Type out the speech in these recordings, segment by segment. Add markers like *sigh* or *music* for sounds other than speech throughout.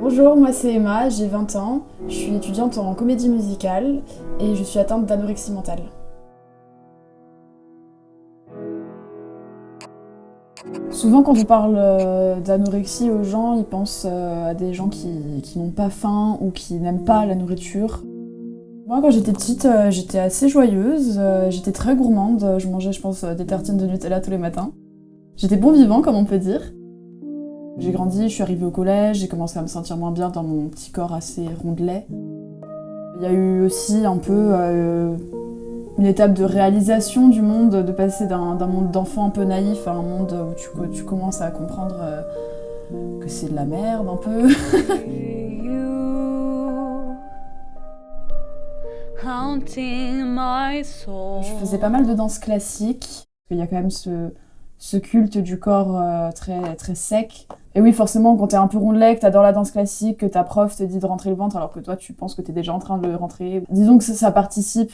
Bonjour, moi c'est Emma, j'ai 20 ans, je suis étudiante en comédie musicale et je suis atteinte d'anorexie mentale. Souvent quand on parle euh, d'anorexie aux gens, ils pensent euh, à des gens qui, n'ont pas faim ou qui n'aiment pas la nourriture. Moi quand j'étais petite, euh, j'étais assez joyeuse, j'étais très gourmande, je mangeais je pense des tartines de Nutella tous les matins. J'étais bon vivant comme on peut dire. J'ai grandi, je suis arrivée au collège, j'ai commencé à me sentir moins bien dans mon petit corps assez rondelet. Il y a eu aussi un peu euh, une étape de réalisation du monde, de passer d'un monde d'enfant un peu naïf à un monde où tu, commences à comprendre euh, que c'est de la merde un peu. *laughs* Je faisais pas mal de danse classique. Il y a quand même ce, ce culte du corps euh, très, très sec. Et oui, forcément, quand t'es un peu rondelet, que t'adores la danse classique, que ta prof te dit de rentrer le ventre alors que toi, tu penses que t'es déjà en train de le rentrer. Disons que ça, participe.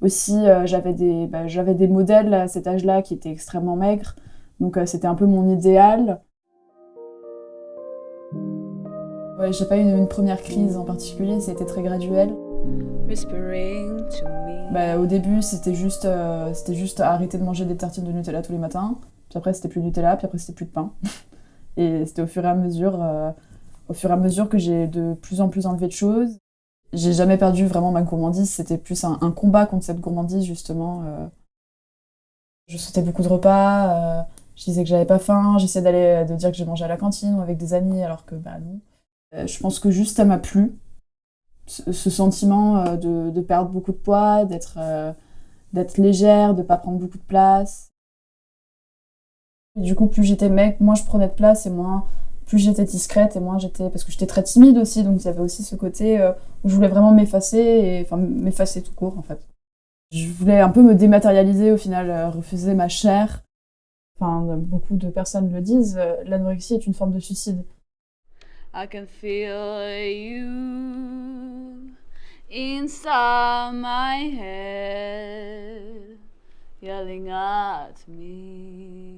Aussi, euh, j'avais des, bah, des modèles à cet âge-là qui étaient extrêmement maigres. Donc euh, c'était un peu mon idéal. Ouais, j'ai pas eu une, première crise en particulier, c'était très graduel. Bah, au début, c'était juste, c'était juste arrêter de manger des tartines de Nutella tous les matins. Puis après, c'était plus Nutella, puis après, c'était plus de pain. *laughs* et c'était au fur et à mesure, euh, au fur et à mesure que j'ai de plus en plus enlevé de choses. J'ai jamais perdu vraiment ma gourmandise, c'était plus un, combat contre cette gourmandise, justement. Euh. Je sautais beaucoup de repas, euh, je disais que j'avais pas faim, j'essayais d'aller de dire que j'ai mangé à la cantine ou avec des amis, alors que bah non. je pense que juste ça m'a plu, ce, sentiment de, de, perdre beaucoup de poids, d'être d'être légère, de pas prendre beaucoup de place. Du coup, plus j'étais mec, moins je prenais de place et moins plus j'étais discrète et moins j'étais parce que j'étais très timide aussi donc il y avait aussi ce côté euh, où je voulais vraiment m'effacer et enfin m'effacer tout court en fait. Je voulais un peu me dématérialiser au final, euh, refuser ma chair. Enfin, beaucoup de personnes le disent, euh, l'anorexie est une forme de suicide. I can feel you inside my head, yelling at me.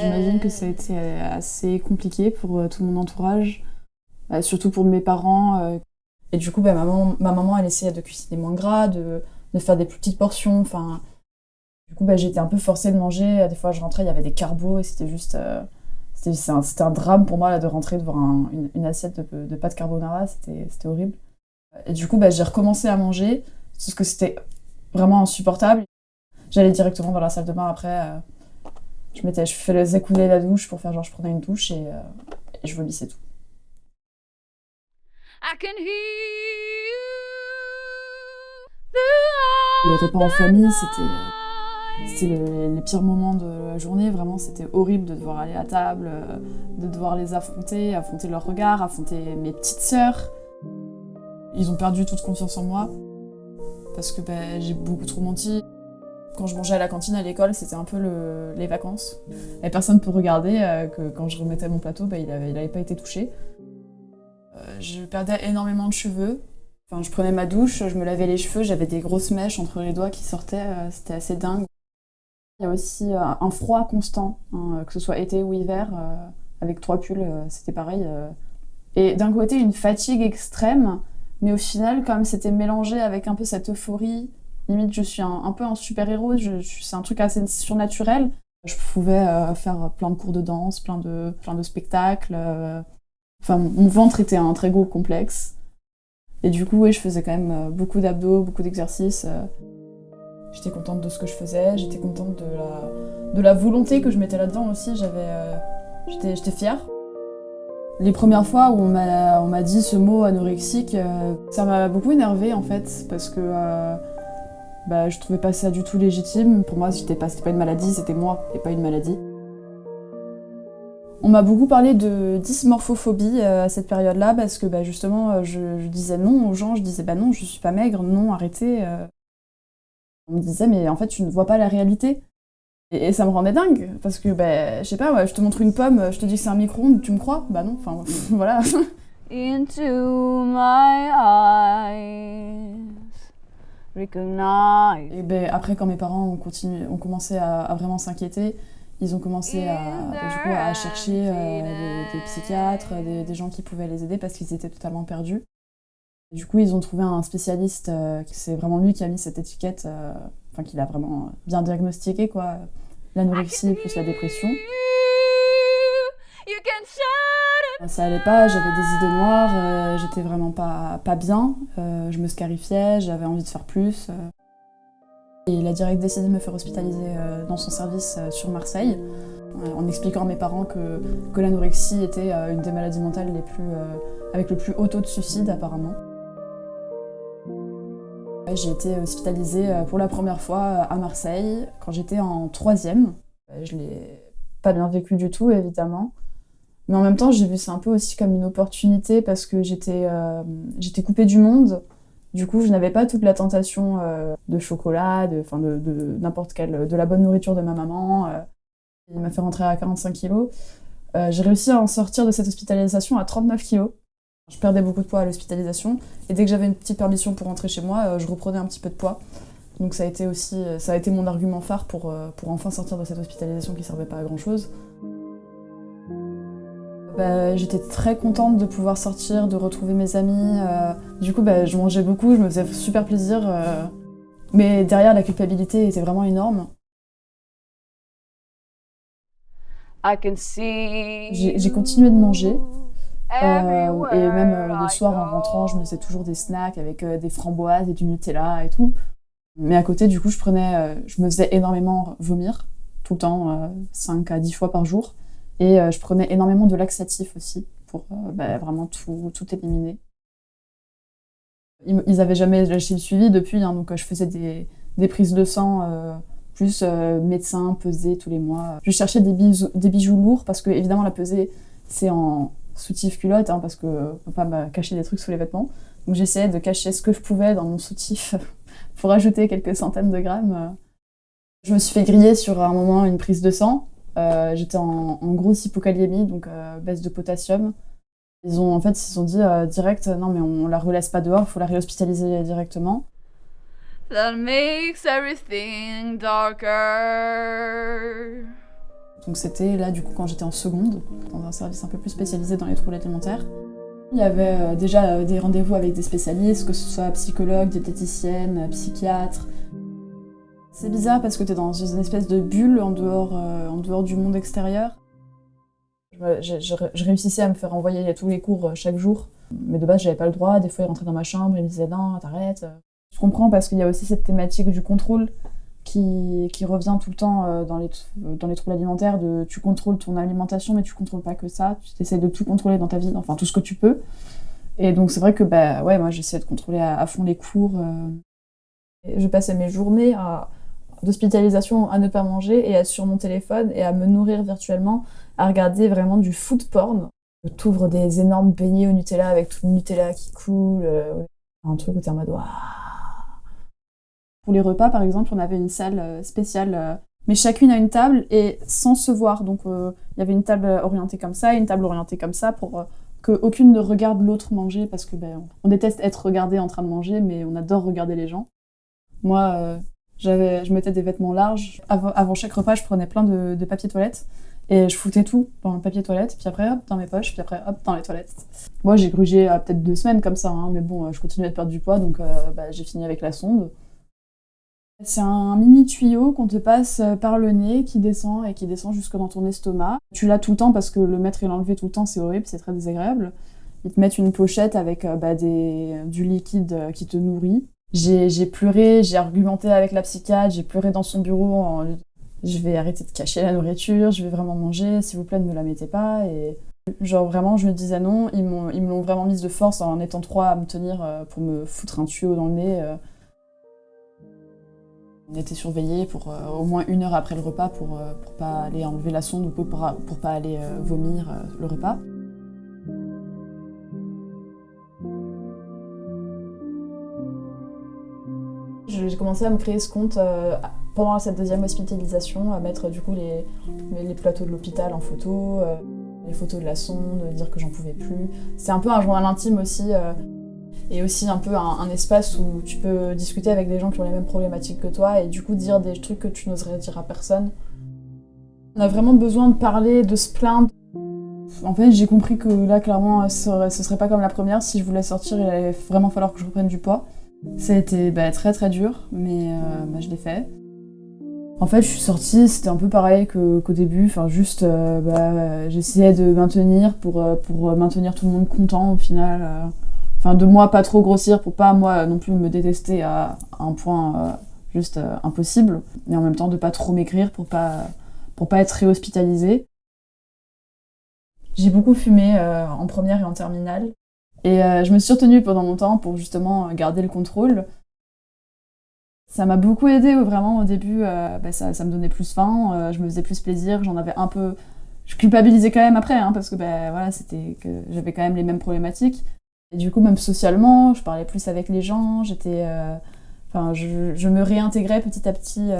J'imagine que ça a été euh, assez compliqué pour euh, tout mon entourage, euh, surtout pour mes parents. Et du coup, bah, ma, maman, ma maman, elle essayait de cuisiner moins gras, de, faire des plus petites portions. Enfin, du coup, bah, j'étais un peu forcée de manger. Des fois, je rentrais, il y avait des carbos et c'était juste. c'était un, drame pour moi de rentrer devant une, une, assiette de, de pâtes carbonara. C'était horrible. Et du coup, bah, j'ai recommencé à manger, parce que c'était vraiment insupportable. J'allais directement dans la salle de bain après. Euh, je mettais, je faisais couler la douche pour faire genre je prenais une douche et, euh, et je vomissais tout. Les repas en famille, c'était c'était les, pires moments de la journée. Vraiment, c'était horrible de devoir aller à table, euh, de devoir les affronter, affronter leurs regards, affronter mes petites sœurs. Ils ont perdu toute confiance en moi parce que ben, j'ai beaucoup trop menti. Quand je mangeais à la cantine à l'école, c'était un peu les vacances. Et personne ne peut regarder euh, que quand je remettais mon plateau, bah, il n'avait pas été touché. Euh, je perdais énormément de cheveux. Enfin, je prenais ma douche, je me lavais les cheveux, j'avais des grosses mèches entre les doigts qui sortaient, euh, c'était assez dingue. Il y a aussi un froid constant, hein, que ce soit été ou hiver, avec trois pulls, c'était pareil. Et d'un côté, une fatigue extrême, mais au final, comme c'était mélangé avec un peu cette euphorie, limite je suis un, peu un super-héros, c'est un truc assez surnaturel. Je pouvais euh, faire plein de cours de danse, plein de, plein de spectacles. Euh. Enfin, mon ventre était un très gros complexe. Et du coup, je faisais quand même euh, beaucoup d'abdos, beaucoup d'exercices. J'étais contente de ce que je faisais, j'étais contente de la, de la volonté que je mettais là-dedans aussi. J'avais, j'étais fière. Les premières fois où on m'a dit ce mot anorexique, ça m'a beaucoup énervée en fait, parce que bah, je trouvais pas ça du tout légitime. Pour moi, c'était pas, pas une maladie, c'était moi et pas une maladie. On m'a beaucoup parlé de dysmorphophobie euh, à cette période-là parce que bah, justement, euh, je, disais non aux gens, je disais bah non, je suis pas maigre, non, arrêtez. Euh. On me disait mais en fait, tu ne vois pas la réalité. Et, ça me rendait dingue parce que bah, je sais pas, je te montre une pomme, je te dis que c'est un micro-ondes, tu me crois? Bah non, enfin *laughs* voilà. Into my eyes. Et ben, après, quand mes parents ont, continué, ont commencé à, vraiment s'inquiéter, Ils ont commencé à, du coup, à chercher des, psychiatres, des, gens qui pouvaient les aider parce qu'ils étaient totalement perdus. Du coup, ils ont trouvé un spécialiste, c'est vraiment lui qui a mis cette étiquette, enfin, qui l'a vraiment bien diagnostiqué, quoi, l'anorexie plus la dépression. Ça allait pas, j'avais des idées noires, euh, j'étais vraiment pas, pas bien, euh, je me scarifiais, j'avais envie de faire plus. Euh. Et il a direct décidé de me faire hospitaliser dans son service sur Marseille, en expliquant à mes parents que, que l'anorexie était une des maladies mentales les plus, avec le plus haut taux de suicide apparemment. J'ai été hospitalisée pour la première fois à Marseille quand j'étais en troisième. Je l'ai pas bien vécu du tout évidemment. Mais en même temps, j'ai vu ça un peu aussi comme une opportunité parce que j'étais euh, j'étais coupée du monde. Du coup, je n'avais pas toute la tentation euh, de chocolat, de, de, de n'importe quelle, de la bonne nourriture de ma maman. Euh. il m'a fait rentrer à 45 kilos. j'ai réussi à en sortir de cette hospitalisation à 39 kilos. Je perdais beaucoup de poids à l'hospitalisation et dès que j'avais une petite permission pour rentrer chez moi, je reprenais un petit peu de poids. Donc ça a été aussi, ça a été mon argument phare pour, pour enfin sortir de cette hospitalisation qui servait pas à grand chose. Bah, j'étais très contente de pouvoir sortir, de retrouver mes amis. Euh, du coup, bah, je mangeais beaucoup, je me faisais super plaisir. Euh, mais derrière, la culpabilité était vraiment énorme. J'ai continué de manger. Euh, et même le soir, en rentrant, je me faisais toujours des snacks avec des framboises et du Nutella et tout. Mais à côté, du coup, je, prenais, je me faisais énormément vomir, tout le temps, 5 à 10 fois par jour. Et euh, je prenais énormément de laxatifs aussi pour euh, bah, vraiment tout, tout, éliminer. Ils n'avaient jamais lâché le suivi depuis, hein, donc euh, je faisais des, des, prises de sang, plus médecin, pesée tous les mois. Je cherchais des bijoux, des bijoux lourds parce que évidemment la pesée c'est en soutif culotte hein, parce que ne peut pas me cacher des trucs sous les vêtements. Donc j'essayais de cacher ce que je pouvais dans mon soutif *laughs* pour ajouter quelques centaines de grammes. Je me suis fait griller sur un moment une prise de sang euh, j'étais en, grosse hypokaliémie, donc euh, baisse de potassium. Ils ont en fait ils ont dit euh, direct non mais on la relaisse pas dehors, il faut la réhospitaliser directement. That makes everything darker. Donc c'était là du coup quand j'étais en seconde, dans un service un peu plus spécialisé dans les troubles alimentaires. Il y avait déjà des rendez-vous avec des spécialistes, que ce soit psychologues, diététiciennes, psychiatres, c'est bizarre parce que tu es dans une espèce de bulle en dehors, euh, en dehors du monde extérieur. Je, réussissais à me faire envoyer à tous les cours euh, chaque jour, mais de base j'avais pas le droit. Des fois ils rentraient dans ma chambre, ils me disaient non, t'arrêtes. Je comprends parce qu'il y a aussi cette thématique du contrôle qui, qui revient tout le temps euh, dans les, dans les troubles alimentaires de tu contrôles ton alimentation mais tu contrôles pas que ça, tu essaies de tout contrôler dans ta vie, enfin tout ce que tu peux. Et donc c'est vrai que bah ouais moi j'essayais de contrôler à, fond les cours. Je passais mes journées à d'hospitalisation à ne pas manger et à sur mon téléphone et à me nourrir virtuellement, à regarder vraiment du food porn. T'ouvres des énormes beignets au Nutella avec tout le Nutella qui coule, euh, un truc où t'es en mode Pour les repas, par exemple, on avait une salle euh, spéciale, euh, mais chacune a une table et sans se voir. Donc il y avait une table orientée comme ça et une table orientée comme ça pour que aucune ne regarde l'autre manger parce que ben, on déteste être regardé en train de manger, mais on adore regarder les gens. Moi, je mettais des vêtements larges. Avant, chaque repas, je prenais plein de, papier toilette et je foutais tout dans le papier toilette, puis après hop dans mes poches, puis après hop dans les toilettes. Moi j'ai grugé euh, peut-être deux semaines comme ça, hein, mais bon, euh, je continuais de perdre du poids, donc euh, bah, j'ai fini avec la sonde. C'est un mini tuyau qu'on te passe par le nez qui descend et qui descend jusque dans ton estomac. Tu l'as tout le temps parce que le mettre et l'enlever tout le temps c'est horrible, c'est très désagréable. Ils te mettent une pochette avec bah, du liquide qui te nourrit. J'ai pleuré, j'ai argumenté avec la psychiatre, j'ai pleuré dans son bureau en je vais arrêter de cacher la nourriture, je vais vraiment manger, s'il vous plaît ne me la mettez pas. Genre vraiment je me disais non, ils, me l'ont vraiment mise de force en étant trois à me tenir euh, pour me foutre un tuyau dans le nez. Euh. On était surveillés pour euh, au moins une heure après le repas pour, pour pas aller enlever la sonde ou pour, pour pas aller vomir le repas. J'ai commencé à me créer ce compte euh, pendant cette deuxième hospitalisation, à mettre du coup les, les plateaux de l'hôpital en photo, euh, les photos de la sonde, dire que j'en pouvais plus. C'est un peu un journal intime aussi, euh, et aussi un peu un, espace où tu peux discuter avec des gens qui ont les mêmes problématiques que toi, et du coup dire des trucs que tu n'oserais dire à personne. On a vraiment besoin de parler, de se plaindre. En fait, j'ai compris que là, clairement, ce serait pas comme la première. Si je voulais sortir, il allait vraiment falloir que je reprenne du poids. Ça a été bah, très très dur, mais euh, bah, je l'ai fait. En fait, je suis sortie, c'était un peu pareil qu'au début. Enfin, juste, euh, bah, j'essayais de maintenir pour, euh, pour maintenir tout le monde content au final. Enfin, de moi pas trop grossir pour pas moi non plus me détester à un point juste impossible. Mais en même temps, de pas trop maigrir pour pas, pour pas être réhospitalisée. J'ai beaucoup fumé en première et en terminale. Et euh, je me suis retenue pendant longtemps pour justement garder le contrôle. Ça m'a beaucoup aidé vraiment au début, euh, bah, ça, me donnait plus faim, euh, je me faisais plus plaisir, j'en avais un peu... Je culpabilisais quand même après, hein, parce que bah, voilà, c'était que j'avais quand même les mêmes problématiques. Et du coup, même socialement, je parlais plus avec les gens, j'étais... Enfin, je, me réintégrais petit à petit.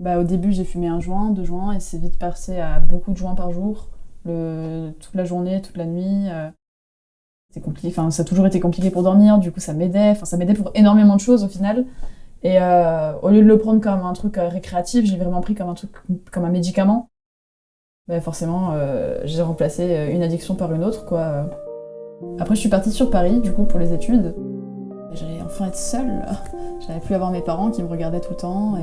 Bah, au début, j'ai fumé un joint, deux joints, et c'est vite passé à beaucoup de joints par jour, toute la journée, toute la nuit compliqué. Enfin, ça a toujours été compliqué pour dormir. Du coup, ça m'aidait. Enfin, ça m'aidait pour énormément de choses au final. Et euh, au lieu de le prendre comme un truc euh, récréatif, j'ai vraiment pris comme un truc, comme un médicament. Ben, forcément, euh, j'ai remplacé une addiction par une autre, quoi. Après, je suis partie sur Paris, du coup, pour les études. J'allais enfin être seule. *laughs* J'allais plus avoir mes parents qui me regardaient tout le temps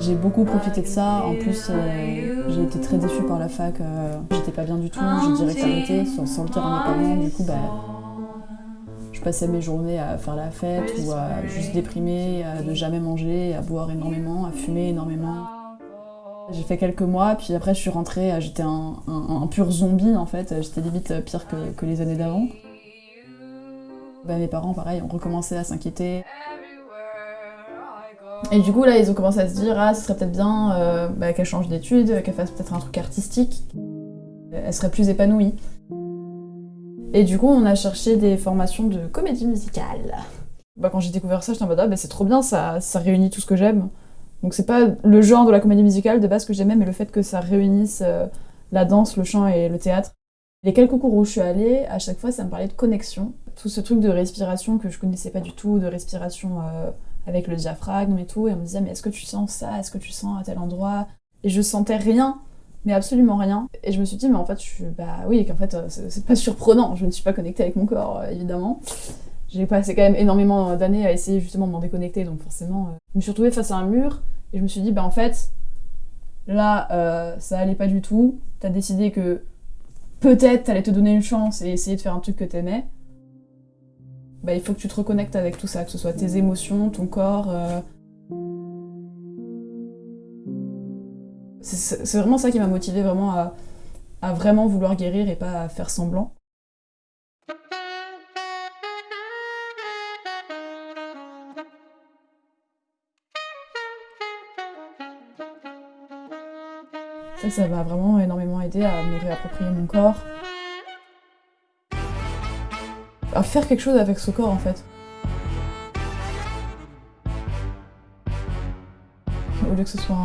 j'ai beaucoup profité de ça. En plus, euh, j'ai été très déçue par la fac. Euh, j'étais pas bien du tout. J'ai direct arrêté sans, le dire à mes parents. Du coup, bah, je passais mes journées à faire la fête ou à juste déprimer, à ne jamais manger, à boire énormément, à fumer énormément. J'ai fait quelques mois, puis après je suis rentrée, euh, j'étais un, pur zombie en fait, j'étais limite pire que, que les années d'avant. Bah, mes parents, pareil, ont recommencé à s'inquiéter. Et du coup, là, ils ont commencé à se dire, ah, ce serait peut-être bien euh, bah, qu'elle change d'études, qu'elle fasse peut-être un truc artistique. Elle serait plus épanouie. Et du coup, on a cherché des formations de comédie musicale. Bah, quand j'ai découvert ça, j'étais en mode, ah, bah, c'est trop bien, ça, ça réunit tout ce que j'aime. Donc c'est pas le genre de la comédie musicale de base que j'aimais, mais le fait que ça réunisse euh, la danse, le chant et le théâtre. Les quelques cours où je suis allée, à chaque fois, ça me parlait de connexion. Tout ce truc de respiration que je connaissais pas du tout, de respiration... Euh, avec le diaphragme et tout, et on me disait mais est-ce que tu sens ça, est-ce que tu sens à tel endroit? Et je sentais rien, mais absolument rien. Et je me suis dit mais en fait je suis bah oui qu'en fait euh, c'est pas surprenant, je ne suis pas connectée avec mon corps euh, évidemment. J'ai passé quand même énormément d'années à essayer justement de m'en déconnecter, donc forcément euh, je me suis retrouvée face à un mur et je me suis dit bah en fait là ça allait pas du tout. T'as décidé que peut-être t'allais te donner une chance et essayer de faire un truc que t'aimais bah, il faut que tu te reconnectes avec tout ça, que ce soit tes émotions, ton corps. Euh. C'est vraiment ça qui m'a motivé vraiment à, à, vraiment vouloir guérir et pas à faire semblant. Ça, ça m'a vraiment énormément aidé à me réapproprier mon corps, à faire quelque chose avec ce corps en fait. Au lieu que ce soit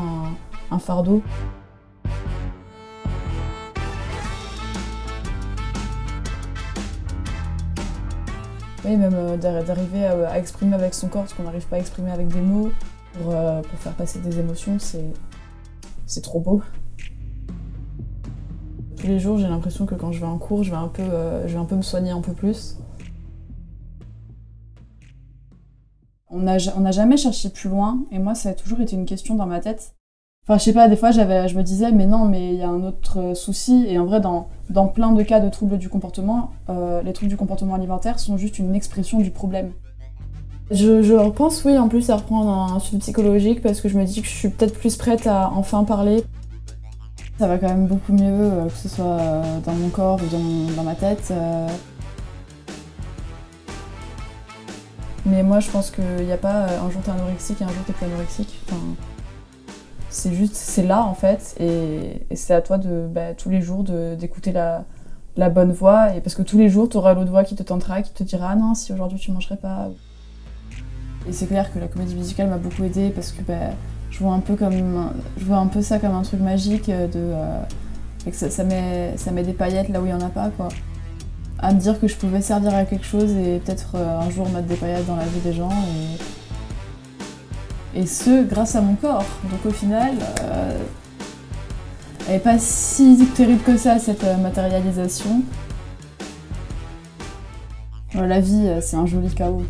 un, fardeau. Oui, même euh, d'arriver à, exprimer avec son corps ce qu'on n'arrive pas à exprimer avec des mots pour, euh, faire passer des émotions, c'est trop beau. Tous les jours, j'ai l'impression que quand je vais en cours, je vais, un peu, euh, je vais un peu me soigner un peu plus. On n'a jamais cherché plus loin, et moi, ça a toujours été une question dans ma tête. Enfin, je sais pas, des fois, je me disais, mais non, mais il y a un autre euh, souci. Et en vrai, dans, dans plein de cas de troubles du comportement, euh, les troubles du comportement alimentaire sont juste une expression du problème. Je, je pense, oui, en plus, à reprendre un suivi psychologique parce que je me dis que je suis peut-être plus prête à enfin parler. Ça va quand même beaucoup mieux, euh, que ce soit dans mon corps ou dans, dans ma tête. Mais moi, je pense qu'il n'y a pas euh, un jour t'es anorexique et un jour t'es plus anorexique. Enfin, c'est juste, c'est là en fait, et, c'est à toi de bah, tous les jours d'écouter la, bonne voix, et parce que tous les jours, tu auras l'autre voix qui te tentera, qui te dira ah non, si aujourd'hui tu mangerais pas. Et c'est clair que la comédie musicale m'a beaucoup aidée parce que bah, je vois un peu comme, je vois un peu ça comme un truc magique de, euh, et que ça, ça, met, ça met des paillettes là où il y en a pas quoi à me dire que je pouvais servir à quelque chose et peut-être euh, un jour mettre des paillettes dans la vie des gens. Et, et ce, grâce à mon corps. Donc au final, euh, Elle n'est pas si terrible que ça, cette euh, matérialisation. La vie, c'est un joli chaos.